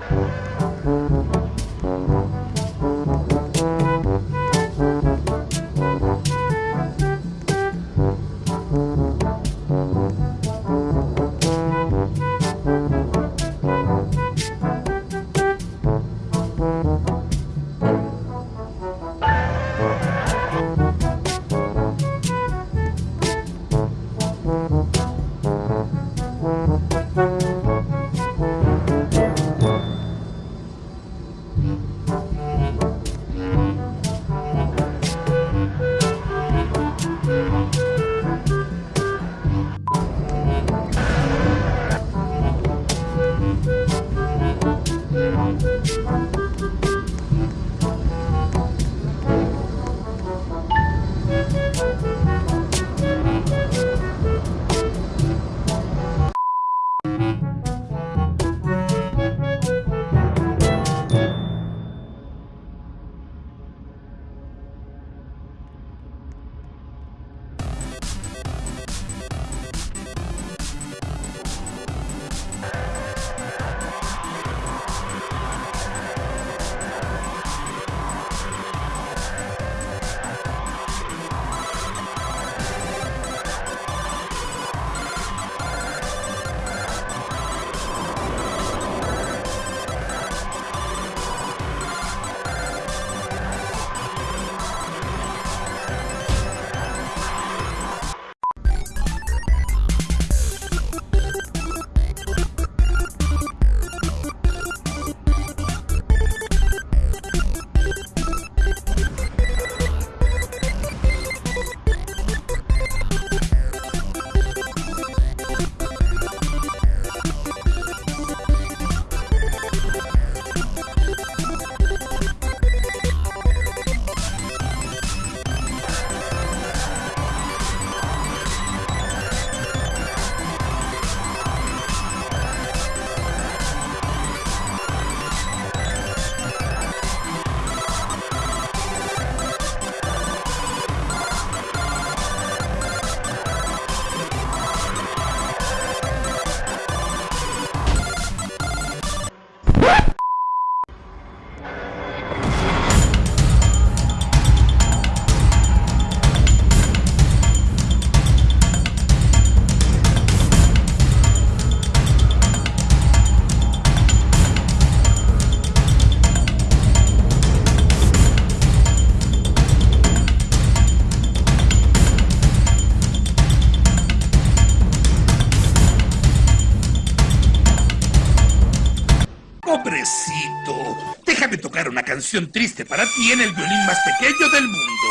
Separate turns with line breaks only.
Cool. Pobrecito, déjame tocar una canción triste para ti en el violín más pequeño del mundo.